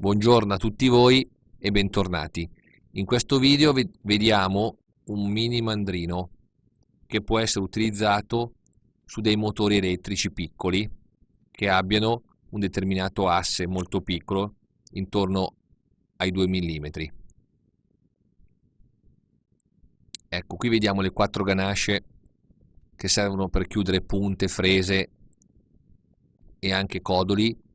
Buongiorno a tutti voi e bentornati. In questo video vediamo un mini mandrino che può essere utilizzato su dei motori elettrici piccoli che abbiano un determinato asse molto piccolo intorno ai 2 mm. Ecco, qui vediamo le quattro ganasce che servono per chiudere punte, frese e anche codoli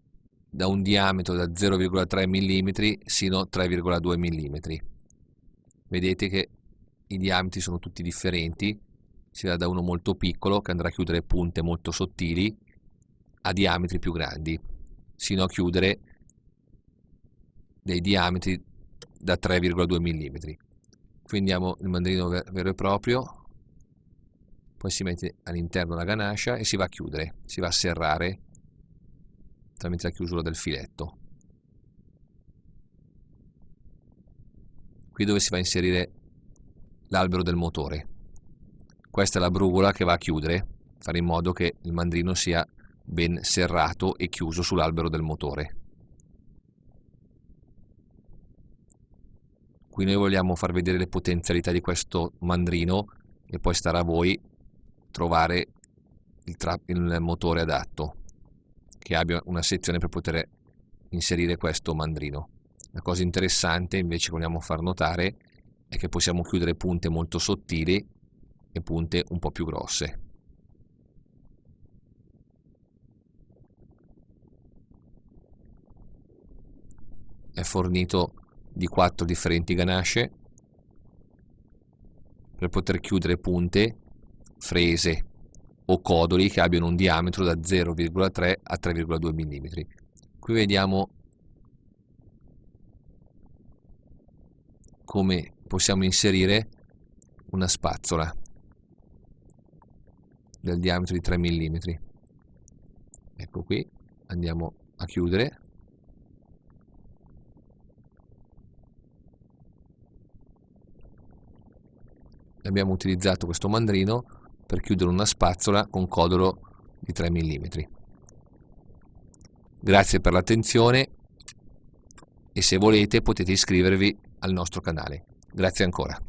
da un diametro da 0,3 mm sino a 3,2 mm. Vedete che i diametri sono tutti differenti, si va da uno molto piccolo che andrà a chiudere punte molto sottili a diametri più grandi, sino a chiudere dei diametri da 3,2 mm. Qui andiamo il mandrino vero e proprio, poi si mette all'interno la ganascia e si va a chiudere, si va a serrare tramite la chiusura del filetto. Qui dove si va a inserire l'albero del motore. Questa è la brugola che va a chiudere, fare in modo che il mandrino sia ben serrato e chiuso sull'albero del motore. Qui noi vogliamo far vedere le potenzialità di questo mandrino e poi starà a voi trovare il, il motore adatto che abbia una sezione per poter inserire questo mandrino. La cosa interessante invece che vogliamo far notare è che possiamo chiudere punte molto sottili e punte un po' più grosse. È fornito di quattro differenti ganasce per poter chiudere punte, frese o codoli che abbiano un diametro da 0,3 a 3,2 mm. Qui vediamo come possiamo inserire una spazzola del diametro di 3 mm. Ecco qui, andiamo a chiudere. Abbiamo utilizzato questo mandrino per chiudere una spazzola con codolo di 3 mm. Grazie per l'attenzione e se volete potete iscrivervi al nostro canale. Grazie ancora.